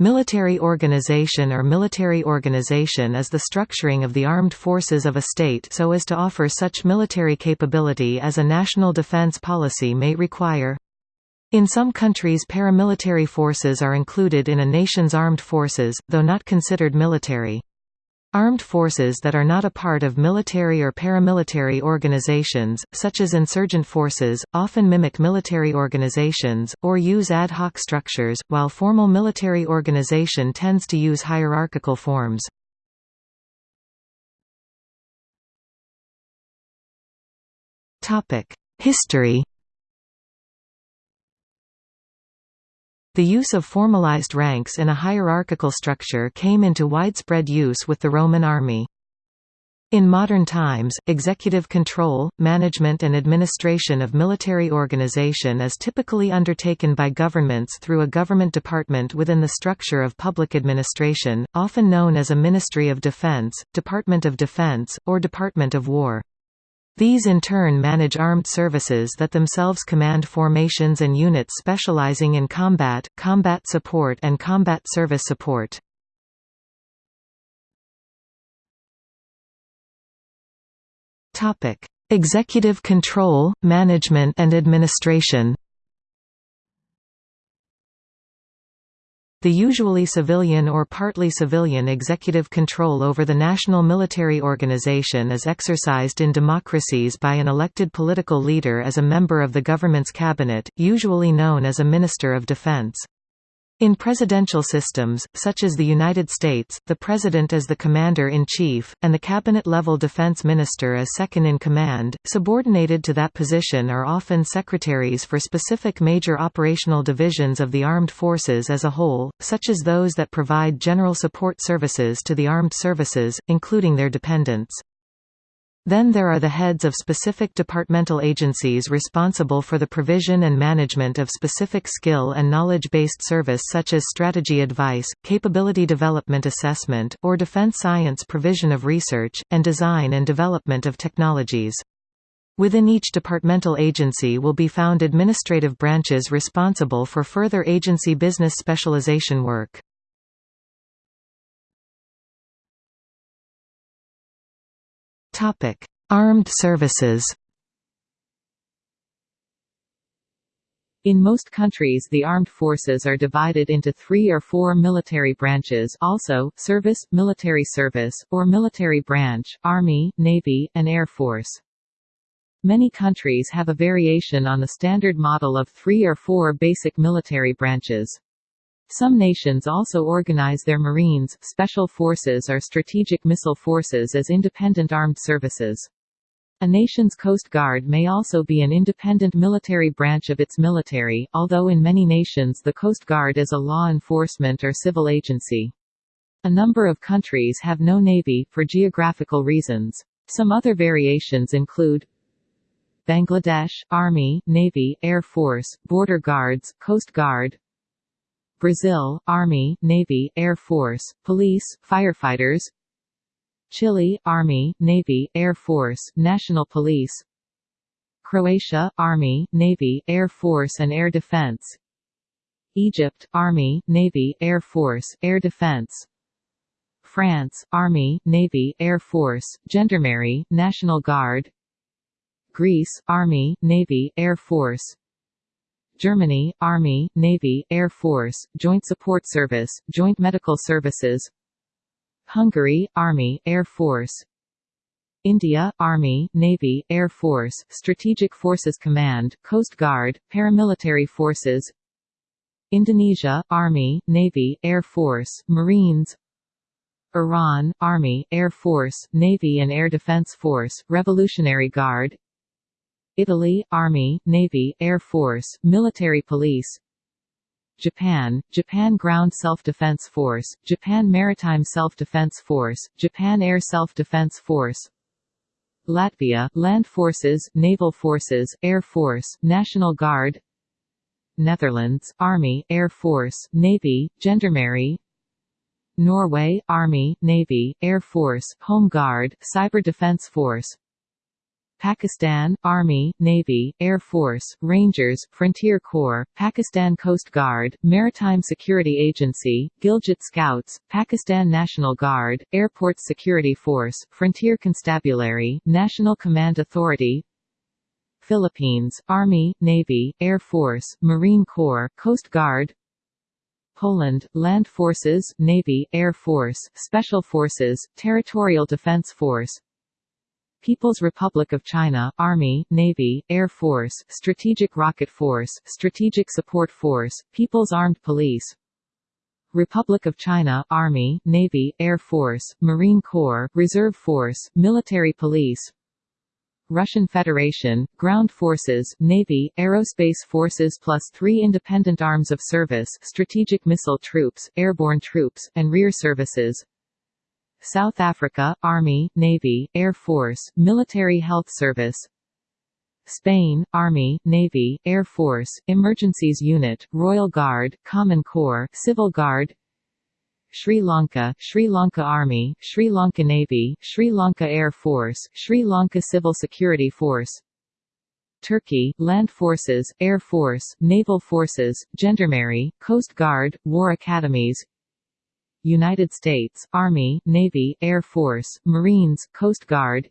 Military organization or military organization is the structuring of the armed forces of a state so as to offer such military capability as a national defense policy may require. In some countries paramilitary forces are included in a nation's armed forces, though not considered military. Armed forces that are not a part of military or paramilitary organizations, such as insurgent forces, often mimic military organizations, or use ad hoc structures, while formal military organization tends to use hierarchical forms. History The use of formalized ranks in a hierarchical structure came into widespread use with the Roman army. In modern times, executive control, management and administration of military organization is typically undertaken by governments through a government department within the structure of public administration, often known as a Ministry of Defense, Department of Defense, or Department of War. These in turn manage armed services that themselves command formations and units specializing in combat, combat support and combat service support. Executive control, management and administration The usually civilian or partly civilian executive control over the national military organization is exercised in democracies by an elected political leader as a member of the government's cabinet, usually known as a Minister of Defense. In presidential systems, such as the United States, the president is the commander-in-chief, and the cabinet-level defense minister is second-in-command. Subordinated to that position are often secretaries for specific major operational divisions of the armed forces as a whole, such as those that provide general support services to the armed services, including their dependents. Then there are the heads of specific departmental agencies responsible for the provision and management of specific skill and knowledge-based service such as strategy advice, capability development assessment, or defense science provision of research, and design and development of technologies. Within each departmental agency will be found administrative branches responsible for further agency business specialization work. Topic: Armed services. In most countries the armed forces are divided into three or four military branches also, service, military service, or military branch, Army, Navy, and Air Force. Many countries have a variation on the standard model of three or four basic military branches. Some nations also organize their Marines, Special Forces or Strategic Missile Forces as independent armed services. A nation's Coast Guard may also be an independent military branch of its military, although in many nations the Coast Guard is a law enforcement or civil agency. A number of countries have no navy, for geographical reasons. Some other variations include Bangladesh, Army, Navy, Air Force, Border Guards, Coast Guard Brazil, Army, Navy, Air Force, Police, Firefighters. Chile, Army, Navy, Air Force, National Police. Croatia, Army, Navy, Air Force and Air Defense. Egypt, Army, Navy, Air Force, Air Defense. France, Army, Navy, Air Force, Gendarmerie, National Guard. Greece, Army, Navy, Air Force Germany, Army, Navy, Air Force, Joint Support Service, Joint Medical Services. Hungary, Army, Air Force. India, Army, Navy, Air Force, Strategic Forces Command, Coast Guard, Paramilitary Forces. Indonesia, Army, Navy, Air Force, Marines. Iran, Army, Air Force, Navy and Air Defense Force, Revolutionary Guard Italy, Army, Navy, Air Force, Military Police Japan, Japan Ground Self-Defense Force, Japan Maritime Self-Defense Force, Japan Air Self-Defense Force Latvia, Land Forces, Naval Forces, Air Force, National Guard Netherlands, Army, Air Force, Navy, Gendarmerie Norway, Army, Navy, Air Force, Home Guard, Cyber Defense Force Pakistan, Army, Navy, Air Force, Rangers, Frontier Corps, Pakistan Coast Guard, Maritime Security Agency, Gilgit Scouts, Pakistan National Guard, Airport Security Force, Frontier Constabulary, National Command Authority, Philippines, Army, Navy, Air Force, Marine Corps, Coast Guard Poland, Land Forces, Navy, Air Force, Special Forces, Territorial Defense Force People's Republic of China, Army, Navy, Air Force, Strategic Rocket Force, Strategic Support Force, People's Armed Police. Republic of China, Army, Navy, Air Force, Marine Corps, Reserve Force, Military Police. Russian Federation, Ground Forces, Navy, Aerospace Forces plus three independent arms of service Strategic Missile Troops, Airborne Troops, and Rear Services South Africa, Army, Navy, Air Force, Military Health Service. Spain, Army, Navy, Air Force, Emergencies Unit, Royal Guard, Common Corps, Civil Guard. Sri Lanka, Sri Lanka Army, Sri Lanka Navy, Sri Lanka Air Force, Sri Lanka Civil Security Force. Turkey, Land Forces, Air Force, Naval Forces, Gendarmerie, Coast Guard, War Academies United States, Army, Navy, Air Force, Marines, Coast Guard.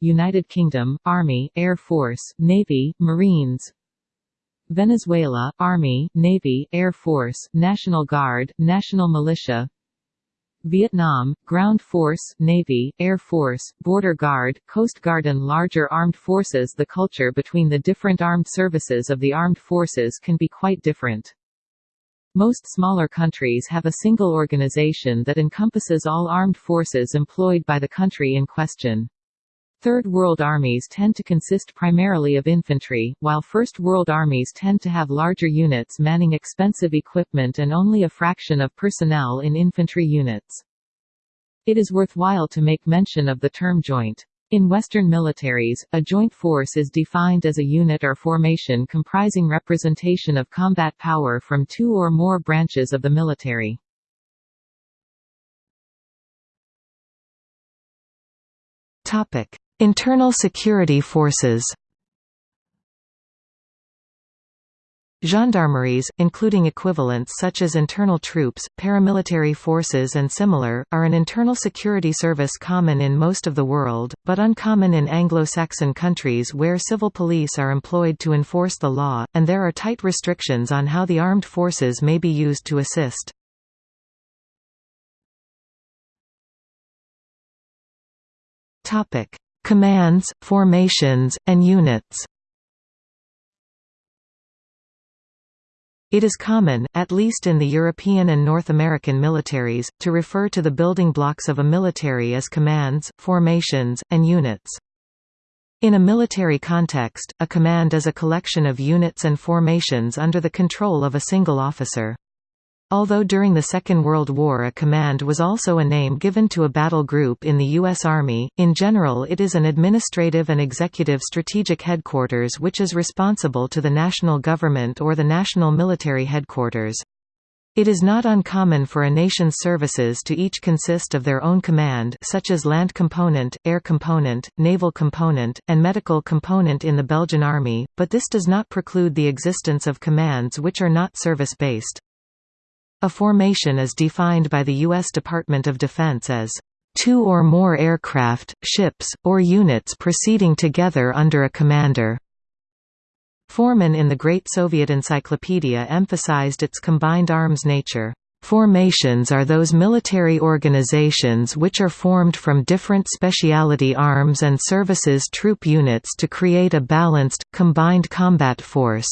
United Kingdom, Army, Air Force, Navy, Marines. Venezuela, Army, Navy, Air Force, National Guard, National Militia. Vietnam, Ground Force, Navy, Air Force, Border Guard, Coast Guard and larger armed forces. The culture between the different armed services of the armed forces can be quite different. Most smaller countries have a single organization that encompasses all armed forces employed by the country in question. Third World armies tend to consist primarily of infantry, while First World armies tend to have larger units manning expensive equipment and only a fraction of personnel in infantry units. It is worthwhile to make mention of the term joint. In Western militaries, a joint force is defined as a unit or formation comprising representation of combat power from two or more branches of the military. Internal security forces Gendarmeries, including equivalents such as internal troops, paramilitary forces and similar, are an internal security service common in most of the world, but uncommon in Anglo-Saxon countries where civil police are employed to enforce the law, and there are tight restrictions on how the armed forces may be used to assist. Commands, formations, and units It is common, at least in the European and North American militaries, to refer to the building blocks of a military as commands, formations, and units. In a military context, a command is a collection of units and formations under the control of a single officer. Although during the Second World War a command was also a name given to a battle group in the U.S. Army, in general it is an administrative and executive strategic headquarters which is responsible to the national government or the national military headquarters. It is not uncommon for a nation's services to each consist of their own command such as land component, air component, naval component, and medical component in the Belgian Army, but this does not preclude the existence of commands which are not service-based. A formation is defined by the U.S. Department of Defense as two or more aircraft, ships, or units proceeding together under a commander. Foreman in the Great Soviet Encyclopedia emphasized its combined arms nature. Formations are those military organizations which are formed from different specialty arms and services troop units to create a balanced, combined combat force.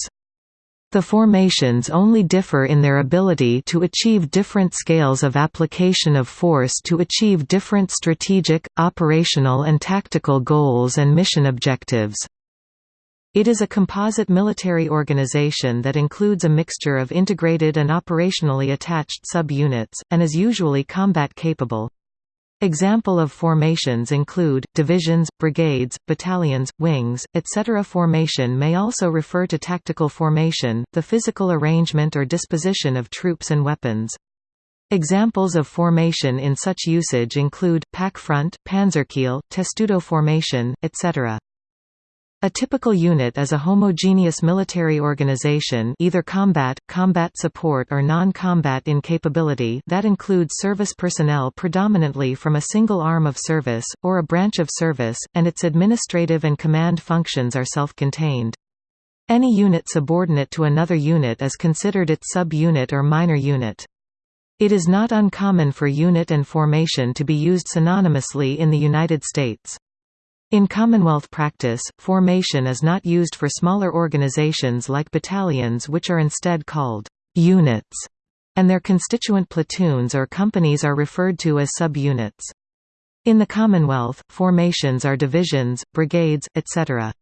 The formations only differ in their ability to achieve different scales of application of force to achieve different strategic, operational and tactical goals and mission objectives. It is a composite military organization that includes a mixture of integrated and operationally attached sub-units, and is usually combat capable. Example of formations include, divisions, brigades, battalions, wings, etc. Formation may also refer to tactical formation, the physical arrangement or disposition of troops and weapons. Examples of formation in such usage include, Pakfront, panzerkeil, testudo formation, etc. A typical unit is a homogeneous military organization either combat, combat support or non-combat in capability that includes service personnel predominantly from a single arm of service, or a branch of service, and its administrative and command functions are self-contained. Any unit subordinate to another unit is considered its sub-unit or minor unit. It is not uncommon for unit and formation to be used synonymously in the United States. In Commonwealth practice, formation is not used for smaller organizations like battalions which are instead called «units», and their constituent platoons or companies are referred to as sub-units. In the Commonwealth, formations are divisions, brigades, etc.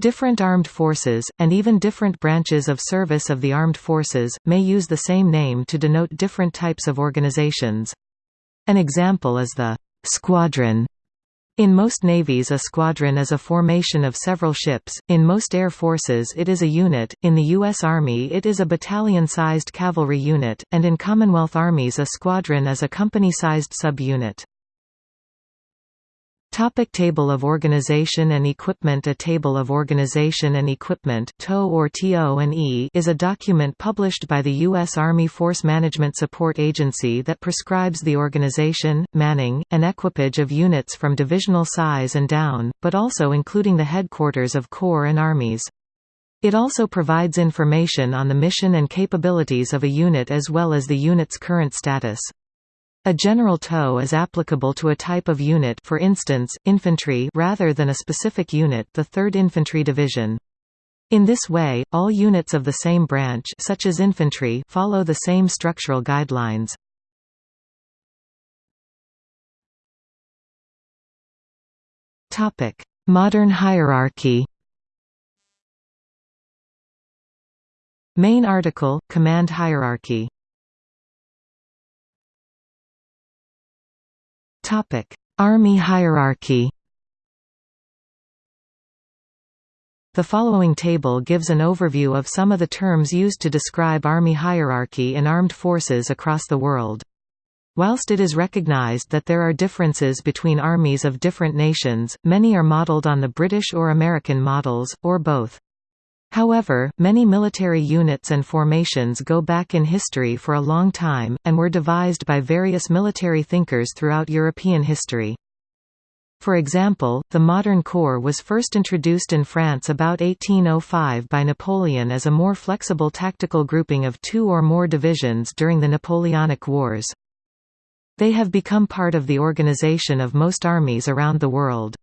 Different armed forces, and even different branches of service of the armed forces, may use the same name to denote different types of organizations. An example is the «squadron» In most navies a squadron is a formation of several ships, in most air forces it is a unit, in the U.S. Army it is a battalion-sized cavalry unit, and in Commonwealth armies a squadron is a company-sized sub-unit. Topic table of organization and equipment A table of organization and equipment TO or TO&E is a document published by the U.S. Army Force Management Support Agency that prescribes the organization, manning, and equipage of units from divisional size and down, but also including the headquarters of corps and armies. It also provides information on the mission and capabilities of a unit as well as the unit's current status. A general TO is applicable to a type of unit for instance, infantry rather than a specific unit the 3rd Infantry Division. In this way, all units of the same branch such as infantry follow the same structural guidelines. Modern hierarchy Main article, Command hierarchy Army hierarchy The following table gives an overview of some of the terms used to describe Army hierarchy in armed forces across the world. Whilst it is recognized that there are differences between armies of different nations, many are modeled on the British or American models, or both. However, many military units and formations go back in history for a long time, and were devised by various military thinkers throughout European history. For example, the modern corps was first introduced in France about 1805 by Napoleon as a more flexible tactical grouping of two or more divisions during the Napoleonic Wars. They have become part of the organization of most armies around the world.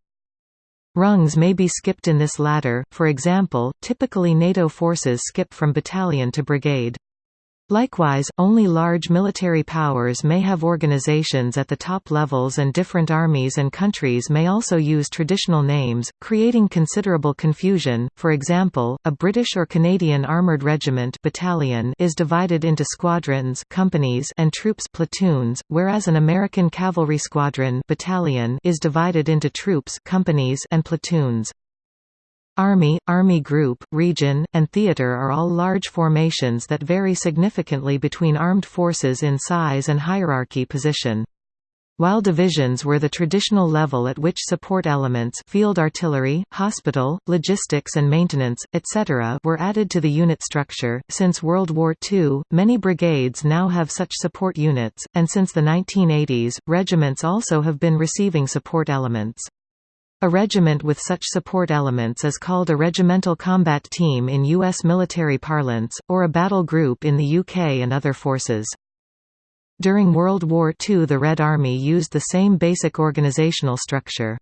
Rungs may be skipped in this ladder, for example, typically NATO forces skip from battalion to brigade. Likewise, only large military powers may have organizations at the top levels and different armies and countries may also use traditional names, creating considerable confusion. For example, a British or Canadian armored regiment battalion is divided into squadrons, companies, and troops platoons, whereas an American cavalry squadron battalion is divided into troops, companies, and platoons. Army, Army Group, Region, and Theater are all large formations that vary significantly between armed forces in size and hierarchy position. While divisions were the traditional level at which support elements field artillery, hospital, logistics and maintenance, etc. were added to the unit structure, since World War II, many brigades now have such support units, and since the 1980s, regiments also have been receiving support elements. A regiment with such support elements is called a regimental combat team in U.S. military parlance, or a battle group in the UK and other forces. During World War II the Red Army used the same basic organizational structure.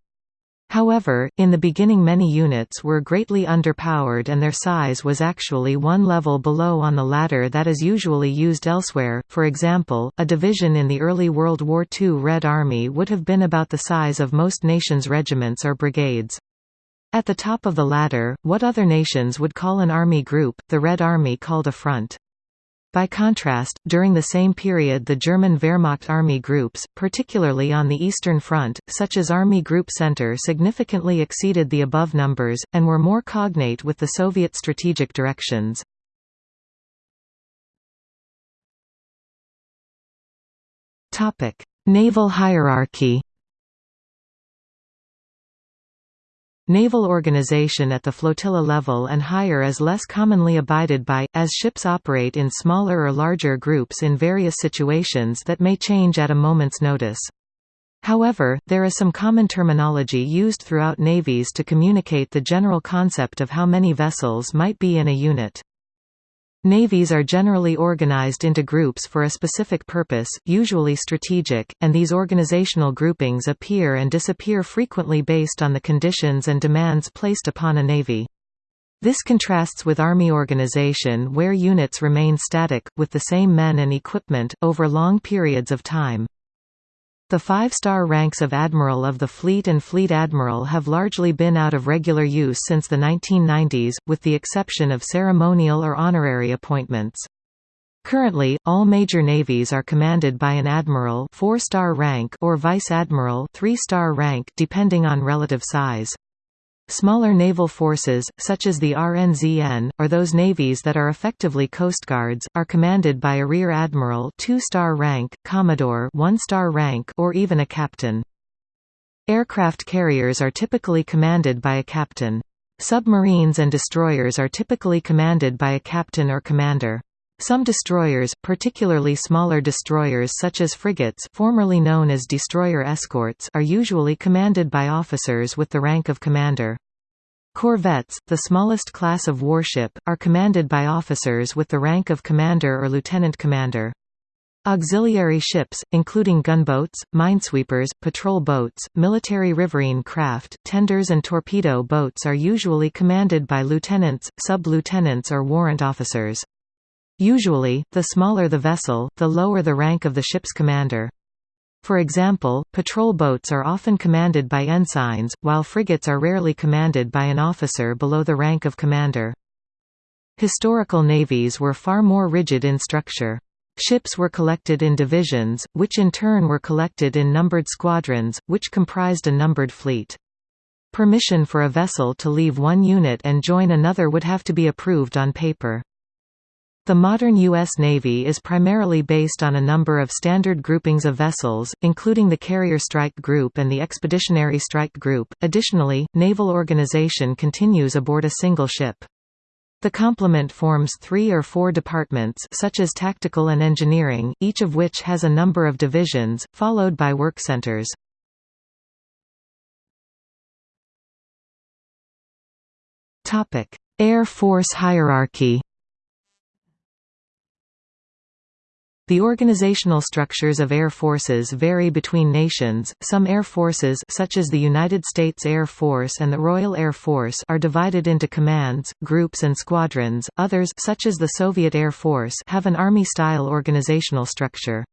However, in the beginning many units were greatly underpowered and their size was actually one level below on the ladder that is usually used elsewhere, for example, a division in the early World War II Red Army would have been about the size of most nations' regiments or brigades. At the top of the ladder, what other nations would call an army group, the Red Army called a front. By contrast, during the same period the German Wehrmacht army groups, particularly on the Eastern Front, such as Army Group Center significantly exceeded the above numbers, and were more cognate with the Soviet strategic directions. Naval hierarchy Naval organization at the flotilla level and higher is less commonly abided by, as ships operate in smaller or larger groups in various situations that may change at a moment's notice. However, there is some common terminology used throughout navies to communicate the general concept of how many vessels might be in a unit. Navies are generally organized into groups for a specific purpose, usually strategic, and these organizational groupings appear and disappear frequently based on the conditions and demands placed upon a navy. This contrasts with Army organization where units remain static, with the same men and equipment, over long periods of time. The five-star ranks of Admiral of the Fleet and Fleet Admiral have largely been out of regular use since the 1990s, with the exception of ceremonial or honorary appointments. Currently, all major navies are commanded by an admiral 4-star rank or vice admiral 3-star rank depending on relative size. Smaller naval forces, such as the RNZN, or those navies that are effectively coastguards, are commanded by a rear admiral 2-star rank, commodore 1-star rank or even a captain. Aircraft carriers are typically commanded by a captain. Submarines and destroyers are typically commanded by a captain or commander. Some destroyers, particularly smaller destroyers such as frigates formerly known as destroyer escorts are usually commanded by officers with the rank of commander. Corvettes, the smallest class of warship, are commanded by officers with the rank of commander or lieutenant commander. Auxiliary ships, including gunboats, minesweepers, patrol boats, military riverine craft, tenders and torpedo boats are usually commanded by lieutenants, sub-lieutenants or warrant officers. Usually, the smaller the vessel, the lower the rank of the ship's commander. For example, patrol boats are often commanded by ensigns, while frigates are rarely commanded by an officer below the rank of commander. Historical navies were far more rigid in structure. Ships were collected in divisions, which in turn were collected in numbered squadrons, which comprised a numbered fleet. Permission for a vessel to leave one unit and join another would have to be approved on paper. The modern U.S. Navy is primarily based on a number of standard groupings of vessels, including the Carrier Strike Group and the Expeditionary Strike Group. Additionally, naval organization continues aboard a single ship. The complement forms three or four departments such as tactical and engineering, each of which has a number of divisions, followed by work centers. Air Force hierarchy The organizational structures of air forces vary between nations. Some air forces such as the United States Air Force and the Royal Air Force are divided into commands, groups and squadrons. Others such as the Soviet Air Force have an army-style organizational structure.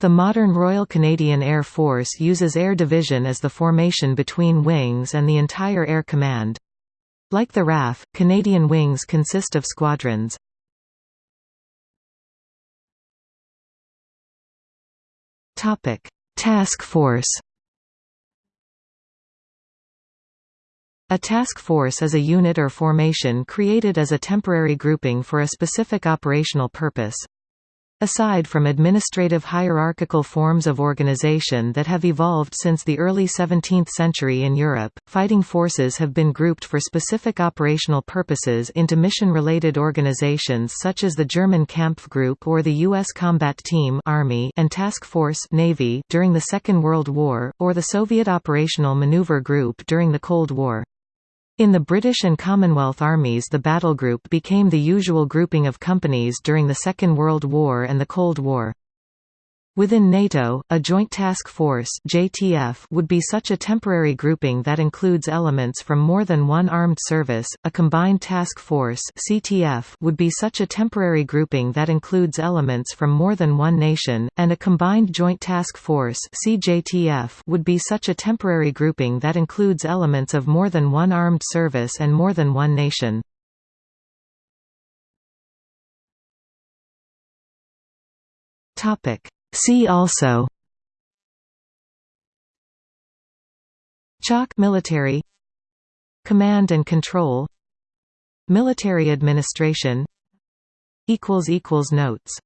The modern Royal Canadian Air Force uses Air Division as the formation between wings and the entire Air Command. Like the RAF, Canadian wings consist of squadrons. Topic: Task Force. A task force is a unit or formation created as a temporary grouping for a specific operational purpose. Aside from administrative hierarchical forms of organization that have evolved since the early 17th century in Europe, fighting forces have been grouped for specific operational purposes into mission-related organizations such as the German Kampfgruppe or the U.S. Combat Team Army and Task Force Navy during the Second World War, or the Soviet Operational Maneuver Group during the Cold War. In the British and Commonwealth armies the battle group became the usual grouping of companies during the Second World War and the Cold War. Within NATO, a Joint Task Force (JTF) would be such a temporary grouping that includes elements from more than one armed service. A Combined Task Force (CTF) would be such a temporary grouping that includes elements from more than one nation, and a Combined Joint Task Force (CJTF) would be such a temporary grouping that includes elements of more than one armed service and more than one nation. Topic See also CHOC military Command and control Military administration Notes